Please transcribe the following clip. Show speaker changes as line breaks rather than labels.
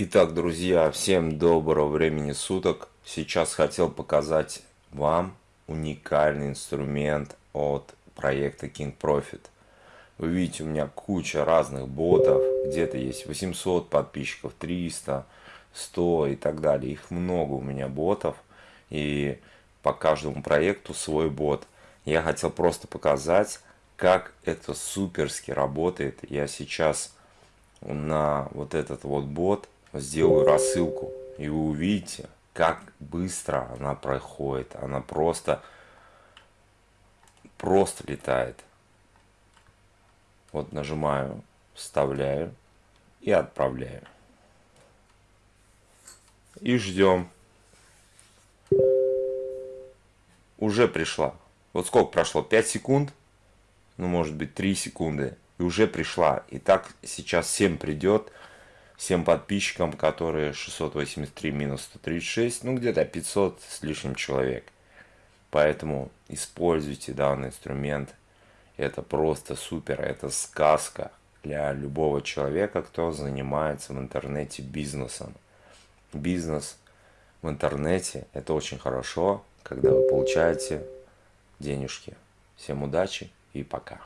Итак, друзья, всем доброго времени суток. Сейчас хотел показать вам уникальный инструмент от проекта King Profit. Вы видите, у меня куча разных ботов. Где-то есть 800 подписчиков, 300, 100 и так далее. Их много у меня ботов. И по каждому проекту свой бот. Я хотел просто показать, как это суперски работает. Я сейчас на вот этот вот бот сделаю рассылку, и вы увидите, как быстро она проходит. Она просто, просто летает. Вот нажимаю, вставляю и отправляю. И ждем. Уже пришла. Вот сколько прошло? 5 секунд? Ну, может быть, 3 секунды. И уже пришла. И так сейчас всем придет всем подписчикам, которые 683 минус 136, ну где-то 500 с лишним человек. Поэтому используйте данный инструмент. Это просто супер, это сказка для любого человека, кто занимается в интернете бизнесом. Бизнес в интернете – это очень хорошо, когда вы получаете денежки. Всем удачи и пока.